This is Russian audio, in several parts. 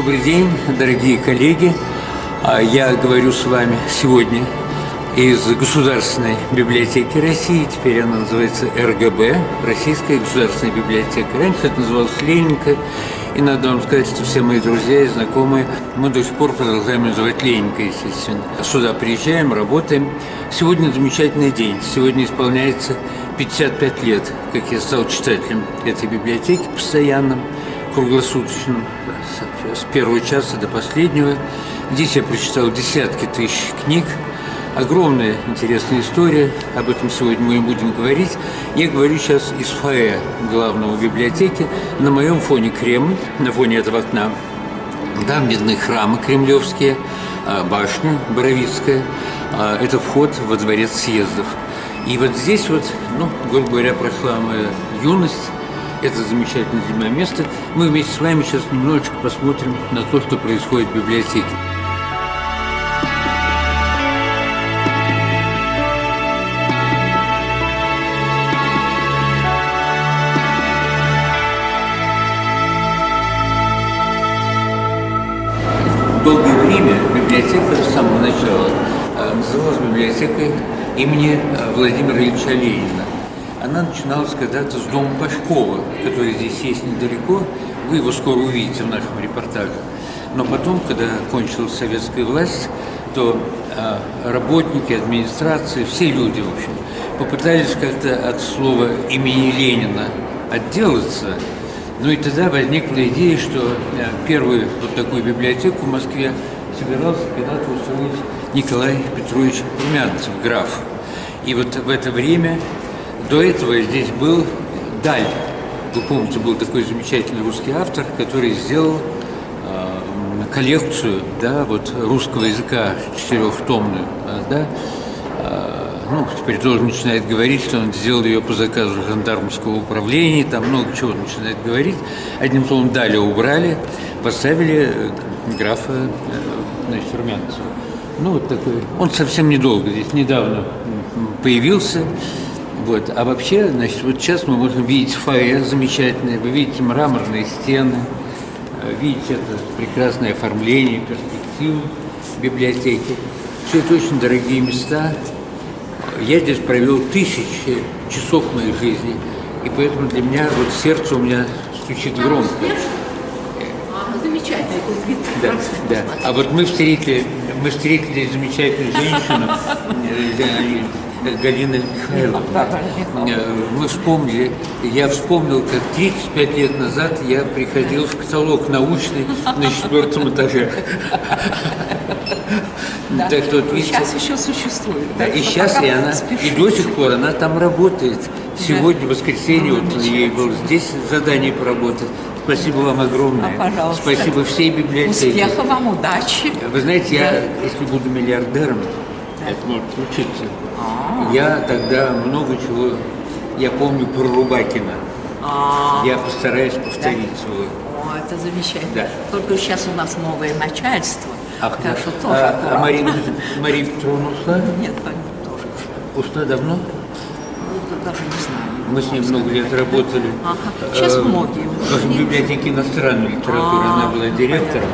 Добрый день, дорогие коллеги. А, Я говорю с вами сегодня из Государственной библиотеки России. Теперь она называется РГБ, Российская государственная библиотека. Раньше это называлось Ленинка. И надо вам сказать, что все мои друзья и знакомые, мы до сих пор продолжаем называть Ленинка, естественно. Сюда приезжаем, работаем. Сегодня замечательный день. Сегодня исполняется 55 лет, как я стал читателем этой библиотеки постоянным, круглосуточным, с- первого часа до последнего. Здесь я прочитал десятки тысяч книг, огромная интересная история, об этом сегодня мы и будем говорить. Я говорю сейчас из фойе главного библиотеки. На моем фоне Кремль, на фоне этого окна там видны храмы кремлевские, а, башня Боровицкая. А, Это вход во дворец съездов. И вот здесь вот, ну, грубо говоря, прошла моя юность. Это замечательное меня место. Мы вместе с вами сейчас немножечко посмотрим на то, что происходит в библиотеке. Долгое время библиотека с самого начала э, называлась библиотекой имени э, Владимира Ильича Ленина. Она начиналась когда-то с дома Пашкова, который здесь есть недалеко. Вы его скоро увидите в нашем репортаже. Но потом, когда кончилась советская власть, то э, работники, администрации, все люди, в общем, попытались как-то от слова имени Ленина отделаться. Ну и тогда возникла идея, что э, первую вот такую библиотеку в Москве собирался когда-то устроить Николай Петрович Румянцев, граф. И вот в это время, до этого здесь был Даль. Вы помните, был такой замечательный русский автор, который сделал э, коллекцию да, вот, русского языка четырехтомную. э, Да, Э, ну, теперь тоже начинает говорить, что он сделал ее по заказу жандармского управления, там много чего начинает говорить. Одним словом, далее убрали, поставили э, графа э, значит, Румянцева. Ну, вот такой. Он совсем недолго здесь, недавно появился. Вот. А вообще, значит, вот сейчас мы можем видеть фойе замечательное, вы видите мраморные стены, э, видите это прекрасное оформление, перспективу библиотеки. Все это очень дорогие места. Я здесь провел тысячи часов моей жизни, и поэтому для меня вот сердце у меня стучит громко. А, вид. Да, да. А вот мы встретили, мы встретили замечательную женщину, Галина Михайловна. Э, Мы вспомнили, я вспомнил, как 35 лет назад я приходил в каталог научный на четвертом этаже. Да. Так что, вот видите, Сейчас еще существует. да, и сейчас и она, спешите. и до сих пор она там работает. Сегодня, в воскресенье, вот ей было здесь задание поработать. Спасибо вам огромное. А, пожалуйста. Спасибо всей библиотеке. Успеха вам, удачи. Вы знаете, я, если буду миллиардером, это может случиться, А. я тогда много чего, я помню про Рубакина. А, Я постараюсь повторить свой. О, это замечательно. Да. Только сейчас у нас новое начальство. Ах, так да. что тоже а, а. Марина, Мария Петровна ушла? Нет, тоже. Ушла давно? Ну, даже не знаю. Мы с ней много лет работали. Ага. Сейчас Э, многие В библиотеке иностранной литературы А, она была директором,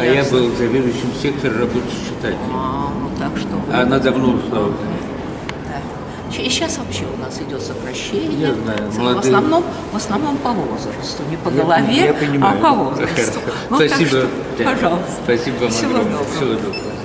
а я был заведующим сектора работы с читателями. А, ну так что вы... Она давно ушла И сейчас вообще у нас идет сокращение. Я знаю, В молодые- основном, в основном по возрасту, не по Я- голове, я понимаю. а по возрасту. Ну, Спасибо. что, пожалуйста. Спасибо вам Всего доброго. Всего доброго.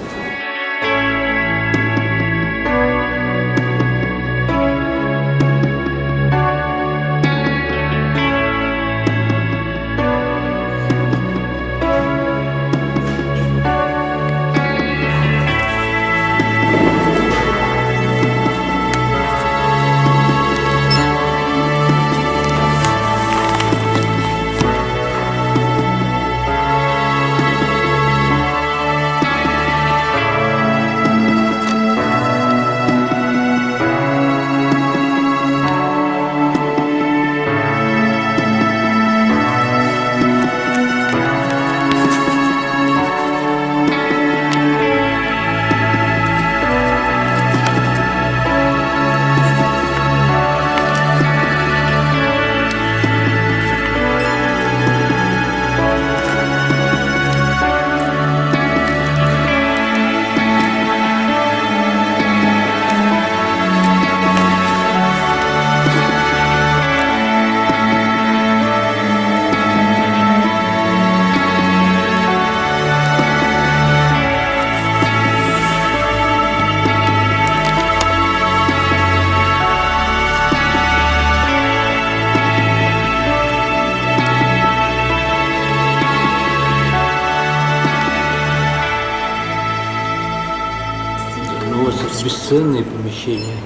Бесценное помещение.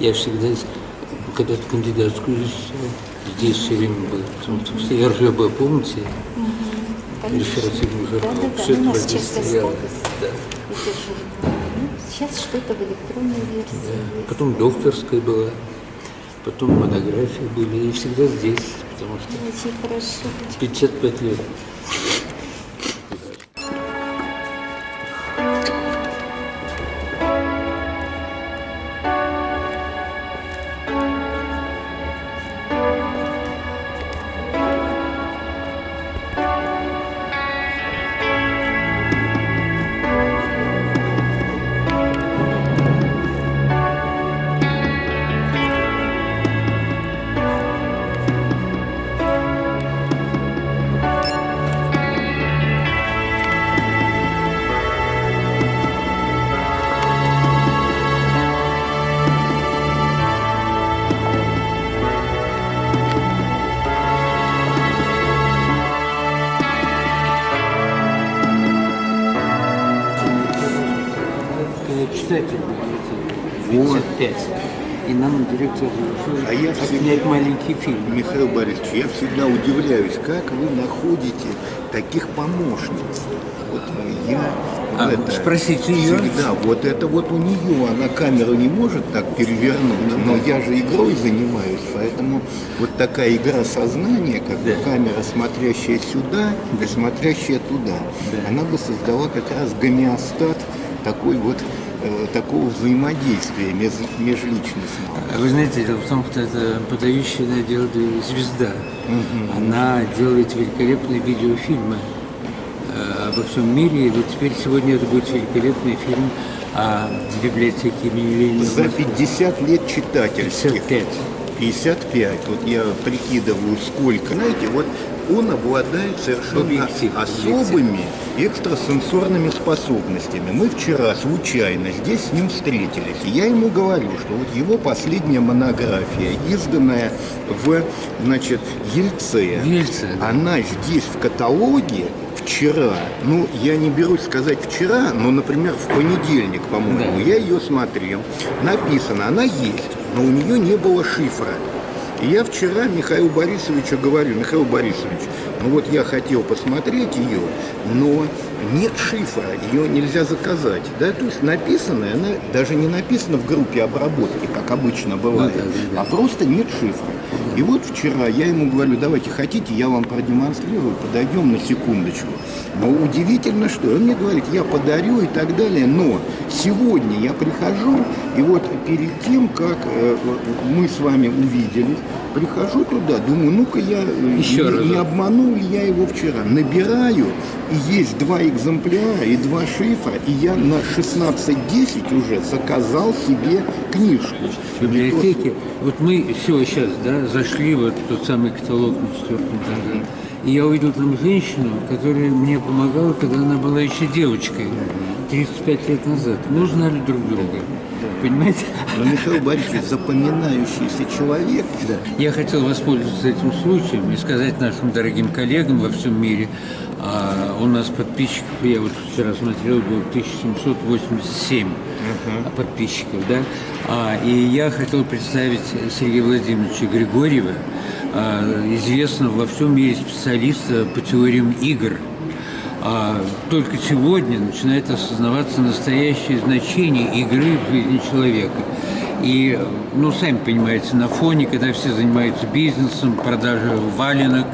Я всегда, когда-то кандидатскую здесь все время был. Потому что все РЖБ, помните? Реферативный журнал. Да-да-да, Все у это нас в этом часто стояло. Да. Ну, Сейчас что-то в электронной версии есть. Потом докторская была, потом монографии были, и всегда здесь, потому что Очень хорошо. 55 лет. Читатель был, 55, и нам директор разрешил А я всегда- маленький фильм. Михаил Борисович, я всегда удивляюсь, как вы находите таких помощниц. Вот я А, это, спросите ее. Всегда, вот это вот у нее, она камеру не может так перевернуть, но я же игрой занимаюсь, поэтому вот такая игра сознания, как Да. камера, смотрящая сюда и смотрящая туда, она бы создала как раз гомеостат такой вот э, такого взаимодействия межличностного. А Вы знаете, дело в том, что это подающая дело звезда. Она делает великолепные видеофильмы э, обо всем мире. И вот теперь сегодня это будет великолепный фильм о библиотеке имени Ленина. За 50 лет читательских. 55. 55. Вот я прикидываю, сколько. Знаете, вот он обладает совершенно Объектив, особыми экстрасенсорными способностями. Мы вчера случайно здесь с ним встретились. И я ему говорю, что вот его последняя монография, изданная в, значит, Ельце, Ельце, да. она здесь в каталоге вчера, ну, я не берусь сказать вчера, но, например, в понедельник, по-моему, Да. я ее смотрел, написано, она есть, но у нее не было шифра. И я вчера Михаилу Борисовичу говорю, Михаил Борисович, ну вот я хотел посмотреть ее, но нет шифра, ее нельзя заказать. Да? То есть написано, она даже не написана в группе обработки, как обычно бывает, да, да, да. а просто нет шифра. И вот вчера я ему говорю, давайте хотите, я вам продемонстрирую, подойдем на секундочку. Но удивительно, что он мне говорит, я подарю и так далее, но сегодня я прихожу, и вот перед тем, как э, мы с вами увиделись, прихожу туда, думаю, ну-ка я э, Еще не, не обманул ли я его вчера. Набираю, и есть два экземпляра и два шифра, и я на 16.10 уже заказал себе книжку. в библиотеке. Вот мы все сейчас, да, зашли вот в тот самый каталог на четвертом этаже. И я увидел там женщину, которая мне помогала, когда она была еще девочкой, 35 лет назад. Мы узнали друг друга. Понимаете? Но Михаил Борисович запоминающийся человек. Я хотел воспользоваться этим случаем и сказать нашим дорогим коллегам во всем мире, а, у нас подписчиков, я вот вчера смотрел, было 1787 подписчиков, да, А, и я хотел представить Сергея Владимировича Григорьева, а, известного во всем мире специалиста по теориям игр. А только сегодня начинает осознаваться настоящее значение игры в жизни человека. И, ну, сами понимаете, на фоне, когда все занимаются бизнесом, продажей валенок,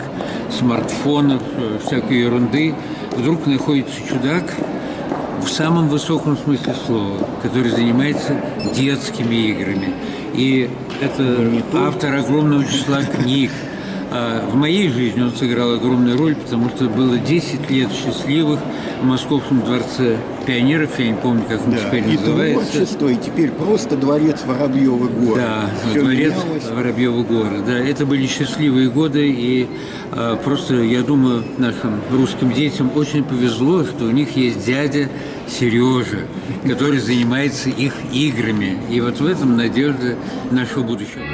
смартфонов, э, всякой ерунды, вдруг находится чудак в самом высоком смысле слова, который занимается детскими играми. И это автор огромного числа книг, а В моей жизни он сыграл огромную роль, потому что было 10 лет счастливых в Московском дворце пионеров, я не помню, как он Да, теперь и называется. творчество, и теперь просто дворец Воробьевы горы. Да, Всё дворец менялось. Воробьевы горы. Да, это были счастливые годы, и а, просто, я думаю, нашим русским детям очень повезло, что у них есть дядя Сережа, который занимается их играми. И вот в этом надежда нашего будущего.